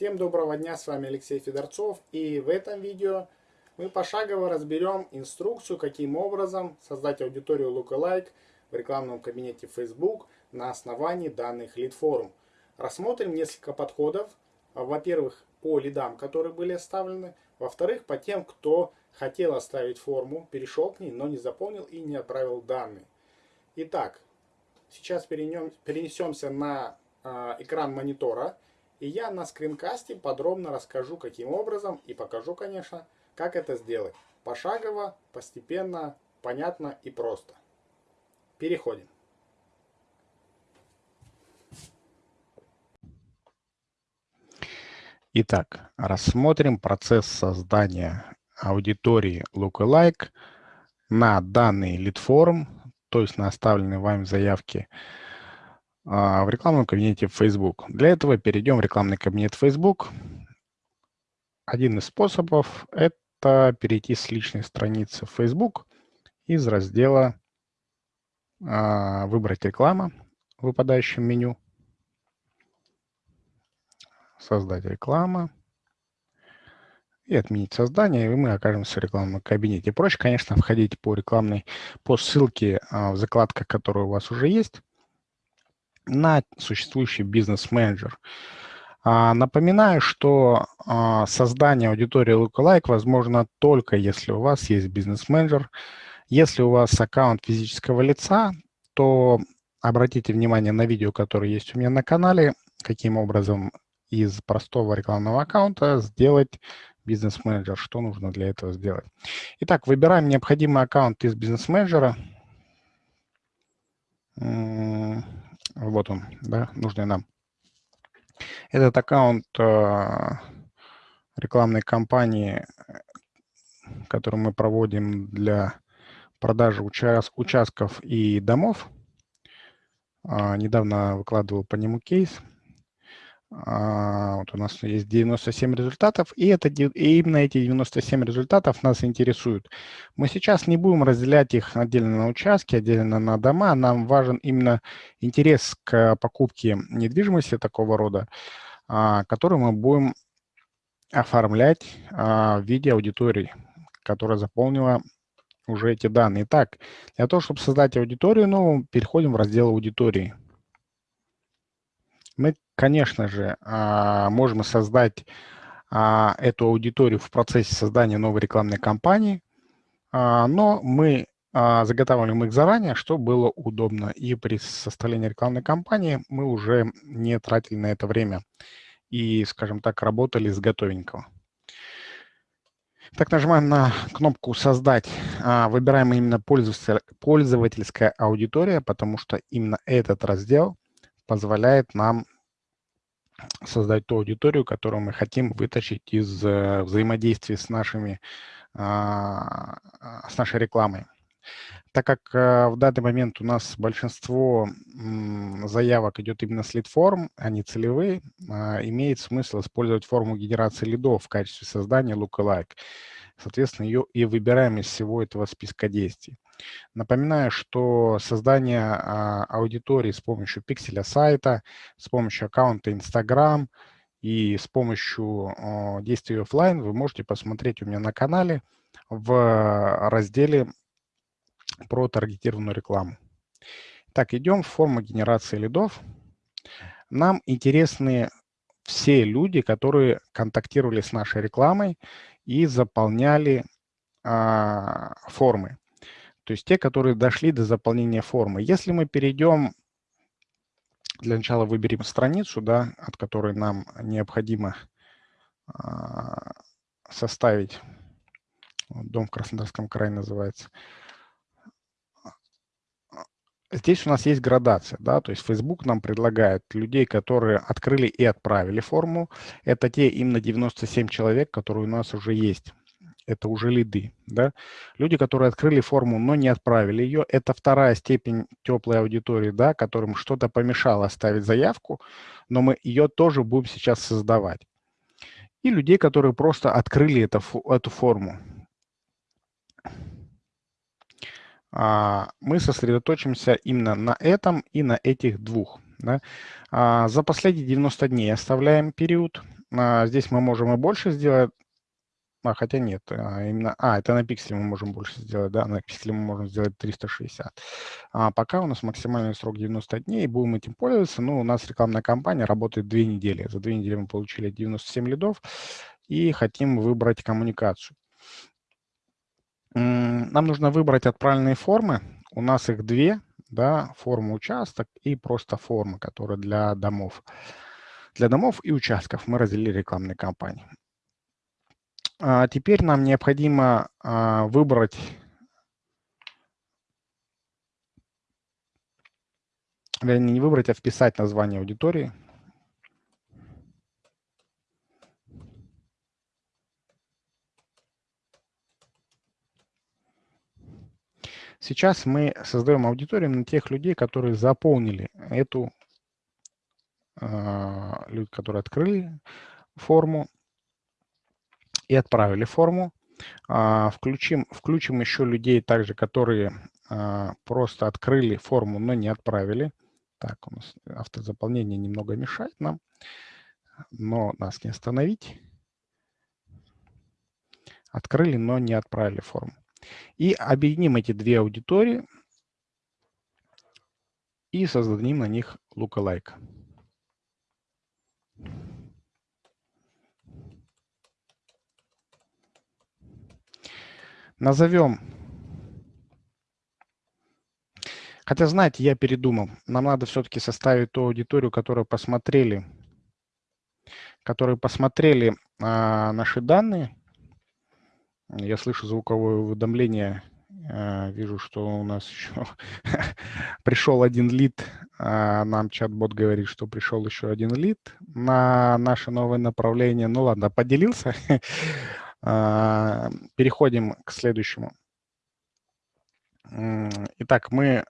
Всем доброго дня, с вами Алексей Федорцов и в этом видео мы пошагово разберем инструкцию, каким образом создать аудиторию Lookalike в рекламном кабинете Facebook на основании данных лид-форм. Рассмотрим несколько подходов, во-первых, по лидам, которые были оставлены, во-вторых, по тем, кто хотел оставить форму, перешел к ней, но не заполнил и не отправил данные. Итак, сейчас перенесемся на э, экран монитора. И я на скринкасте подробно расскажу, каким образом, и покажу, конечно, как это сделать. Пошагово, постепенно, понятно и просто. Переходим. Итак, рассмотрим процесс создания аудитории Lookalike на данный лид-форм, то есть на оставленные вами заявки в рекламном кабинете Facebook. Для этого перейдем в рекламный кабинет Facebook. Один из способов – это перейти с личной страницы Facebook из раздела а, «Выбрать реклама» в выпадающем меню, «Создать реклама» и отменить создание, и мы окажемся в рекламном кабинете. Проще, конечно, входить по рекламной, по ссылке а, в закладках, которые у вас уже есть, на существующий бизнес-менеджер. А, напоминаю, что а, создание аудитории Lookalike возможно только если у вас есть бизнес-менеджер. Если у вас аккаунт физического лица, то обратите внимание на видео, которое есть у меня на канале, каким образом из простого рекламного аккаунта сделать бизнес-менеджер, что нужно для этого сделать. Итак, выбираем необходимый аккаунт из бизнес-менеджера. Вот он, да, нужный нам. Этот аккаунт э, рекламной кампании, которую мы проводим для продажи участ участков и домов. Э, недавно выкладывал по нему кейс. А, вот у нас есть 97 результатов, и, это, и именно эти 97 результатов нас интересуют. Мы сейчас не будем разделять их отдельно на участки, отдельно на дома. Нам важен именно интерес к покупке недвижимости такого рода, а, который мы будем оформлять а, в виде аудитории, которая заполнила уже эти данные. Итак, для того, чтобы создать аудиторию новую, переходим в раздел аудитории. Мы конечно же, а, можем создать а, эту аудиторию в процессе создания новой рекламной кампании, а, но мы заготавливаем их заранее, чтобы было удобно. И при составлении рекламной кампании мы уже не тратили на это время и, скажем так, работали с готовенького. Так, нажимаем на кнопку «Создать». Выбираем именно пользовательская аудитория, потому что именно этот раздел позволяет нам создать ту аудиторию, которую мы хотим вытащить из э, взаимодействия с, нашими, а, а, с нашей рекламой. Так как э, в данный момент у нас большинство заявок идет именно с лид-форм, а не целевые, а, имеет смысл использовать форму генерации лидов в качестве создания lookalike. Соответственно, ее и выбираем из всего этого списка действий. Напоминаю, что создание а, аудитории с помощью пикселя сайта, с помощью аккаунта Instagram и с помощью действий офлайн вы можете посмотреть у меня на канале в разделе про таргетированную рекламу. Так, идем в форму генерации лидов. Нам интересны все люди, которые контактировали с нашей рекламой и заполняли а, формы то есть те, которые дошли до заполнения формы. Если мы перейдем, для начала выберем страницу, да, от которой нам необходимо а, составить, дом в Краснодарском крае называется. Здесь у нас есть градация, да, то есть Facebook нам предлагает людей, которые открыли и отправили форму. Это те именно 97 человек, которые у нас уже есть это уже лиды. Да? Люди, которые открыли форму, но не отправили ее, это вторая степень теплой аудитории, да, которым что-то помешало оставить заявку, но мы ее тоже будем сейчас создавать. И людей, которые просто открыли это, эту форму. А, мы сосредоточимся именно на этом и на этих двух. Да? А, за последние 90 дней оставляем период а, здесь мы можем и больше сделать, а, хотя нет, а, именно, а, это на пикселе мы можем больше сделать, да, на пикселе мы можем сделать 360. А пока у нас максимальный срок 90 дней, будем этим пользоваться, ну, у нас рекламная кампания работает две недели. За две недели мы получили 97 лидов и хотим выбрать коммуникацию. Нам нужно выбрать отправленные формы, у нас их две, да, форма участок и просто форма, которая для домов. Для домов и участков мы разделили рекламные кампании. А теперь нам необходимо а, выбрать вернее, не выбрать, а вписать название аудитории. Сейчас мы создаем аудиторию на тех людей, которые заполнили эту, э, люди, которые открыли форму и отправили форму. Э, включим, включим еще людей также, которые э, просто открыли форму, но не отправили. Так, у нас автозаполнение немного мешает нам, но нас не остановить. Открыли, но не отправили форму. И объединим эти две аудитории и создадим на них lookalike. Назовем. Хотя, знаете, я передумал. Нам надо все-таки составить ту аудиторию, которую посмотрели, которые посмотрели а, наши данные я слышу звуковое уведомление. Э, вижу, что у нас еще пришел один лид. А, нам чат-бот говорит, что пришел еще один лид на наше новое направление. Ну ладно, поделился. А, переходим к следующему. Итак, мы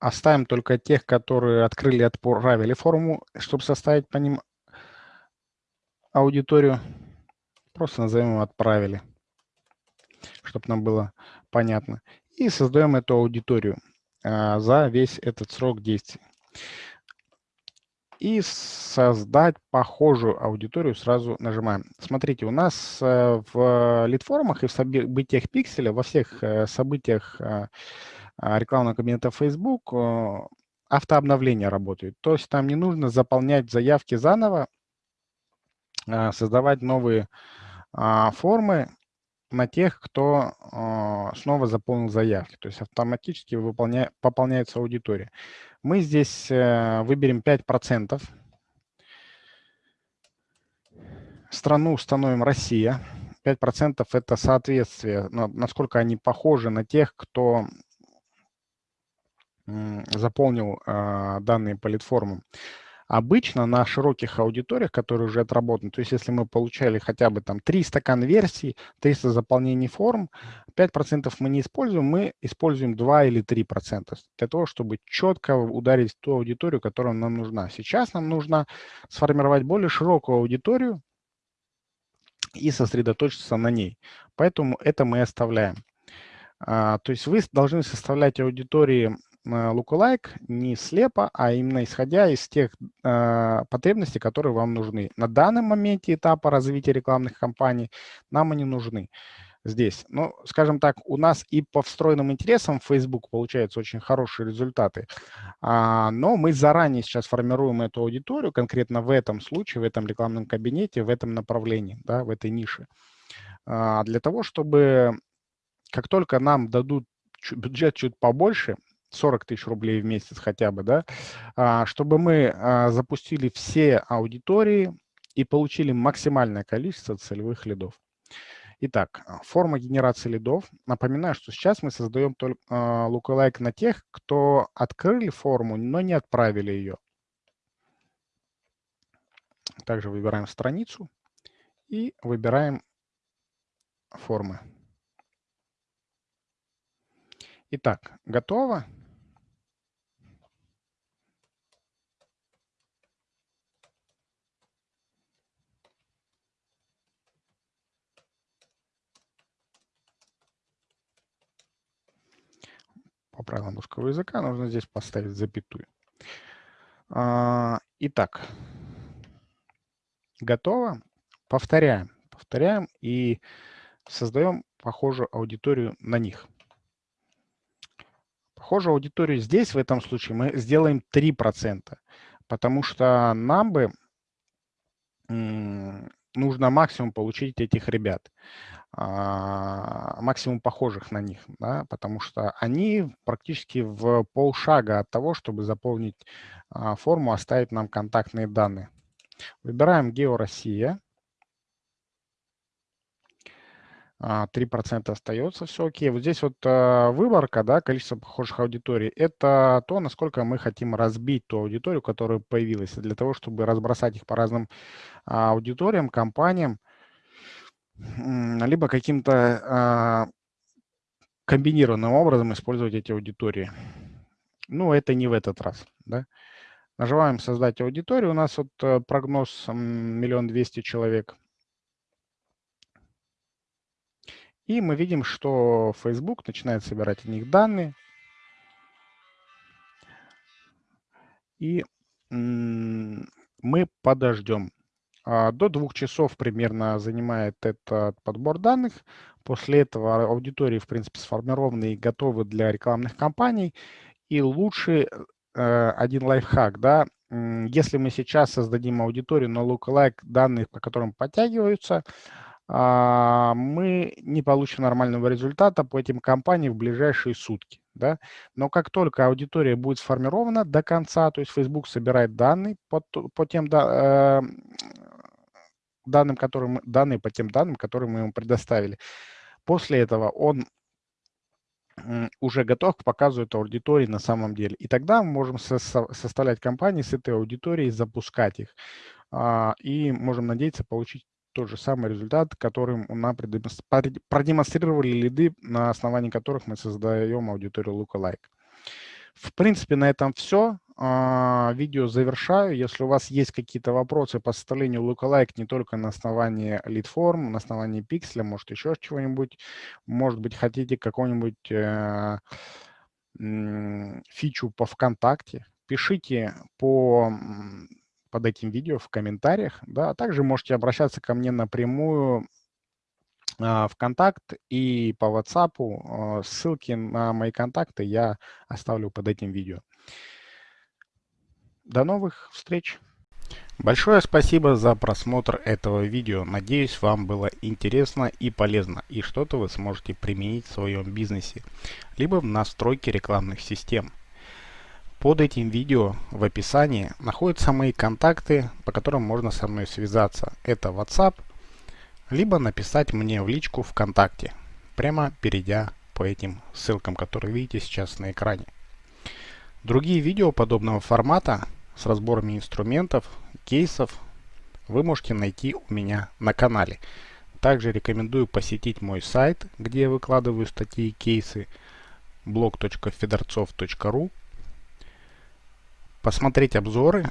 оставим только тех, которые открыли, отправили форму, чтобы составить по ним аудиторию. Просто назовем «Отправили» чтобы нам было понятно. И создаем эту аудиторию а, за весь этот срок действия. И создать похожую аудиторию сразу нажимаем. Смотрите, у нас э, в лид-формах и в событиях пикселя, во всех э, событиях э, рекламного кабинета Facebook автообновление работает. То есть там не нужно заполнять заявки заново, создавать новые а, формы на тех, кто э, снова заполнил заявки. То есть автоматически выполня, пополняется аудитория. Мы здесь э, выберем 5%. Страну установим Россия. 5% это соответствие, насколько они похожи на тех, кто заполнил э, данные по лид-формам. Обычно на широких аудиториях, которые уже отработаны, то есть если мы получали хотя бы там 300 конверсий, 300 заполнений форм, 5% мы не используем, мы используем 2 или 3% для того, чтобы четко ударить ту аудиторию, которая нам нужна. Сейчас нам нужно сформировать более широкую аудиторию и сосредоточиться на ней. Поэтому это мы оставляем. А, то есть вы должны составлять аудитории lookalike не слепо, а именно исходя из тех э, потребностей, которые вам нужны. На данном моменте этапа развития рекламных кампаний нам они нужны здесь. Ну, скажем так, у нас и по встроенным интересам Facebook получаются очень хорошие результаты, а, но мы заранее сейчас формируем эту аудиторию, конкретно в этом случае, в этом рекламном кабинете, в этом направлении, да, в этой нише, а, для того, чтобы как только нам дадут бюджет чуть побольше, 40 тысяч рублей в месяц хотя бы, да, а, чтобы мы а, запустили все аудитории и получили максимальное количество целевых лидов. Итак, а, форма генерации лидов. Напоминаю, что сейчас мы создаем только lookalike на тех, кто открыли форму, но не отправили ее. Также выбираем страницу и выбираем формы. Итак, готово. По правилам русского языка нужно здесь поставить запятую. А, итак, Готово. Повторяем. Повторяем и создаем похожую аудиторию на них. Похожую аудиторию здесь, в этом случае, мы сделаем 3%, потому что нам бы нужно максимум получить этих ребят, максимум похожих на них, да, потому что они практически в полшага от того, чтобы заполнить а, форму, оставить нам контактные данные. Выбираем Гео Россия. 3% а, остается, все окей. Вот здесь вот выборка, да, количество похожих аудиторий, это то, насколько мы хотим разбить ту аудиторию, которая появилась. Для того, чтобы разбросать их по разным а, аудиториям, компаниям, либо каким-то а, комбинированным образом использовать эти аудитории. Ну, это не в этот раз, да. Нажимаем «Создать аудиторию». У нас вот э, прогноз миллион двести человек – И мы видим, что Facebook начинает собирать о них данные. И мы подождем. А, до двух часов примерно занимает этот подбор данных. После этого аудитории, в принципе, сформированы и готовы для рекламных кампаний. И лучше э, один лайфхак, да, если мы сейчас создадим аудиторию на lookalike данных, по которым подтягиваются, а, мы не получим нормального результата по этим компаниям в ближайшие сутки. Да? Но как только аудитория будет сформирована до конца, то есть Facebook собирает данные по, по тем да, э, данным, которые данные по тем данным, которые мы ему предоставили. После этого он уже готов к показу этой аудитории на самом деле. И тогда мы можем со составлять компании с этой аудиторией, запускать их. А, и можем надеяться получить тот же самый результат, которым нам продемонстрировали лиды, на основании которых мы создаем аудиторию Lookalike. В принципе, на этом все. А, видео завершаю. Если у вас есть какие-то вопросы по составлению Lookalike не только на основании лид-форм, на основании пикселя, может еще чего-нибудь, может быть, хотите какую-нибудь э, фичу по ВКонтакте, пишите по под этим видео в комментариях. Да. А также можете обращаться ко мне напрямую а, в контакт и по WhatsApp. Ссылки на мои контакты я оставлю под этим видео. До новых встреч! Большое спасибо за просмотр этого видео. Надеюсь, вам было интересно и полезно, и что-то вы сможете применить в своем бизнесе, либо в настройке рекламных систем. Под этим видео в описании находятся мои контакты, по которым можно со мной связаться. Это WhatsApp, либо написать мне в личку ВКонтакте, прямо перейдя по этим ссылкам, которые видите сейчас на экране. Другие видео подобного формата с разборами инструментов, кейсов вы можете найти у меня на канале. Также рекомендую посетить мой сайт, где я выкладываю статьи и кейсы blog.fedorцов.ru посмотреть обзоры,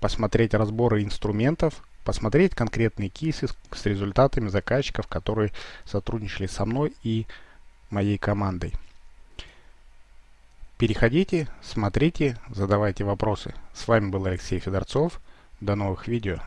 посмотреть разборы инструментов, посмотреть конкретные кейсы с результатами заказчиков, которые сотрудничали со мной и моей командой. Переходите, смотрите, задавайте вопросы. С вами был Алексей Федорцов. До новых видео.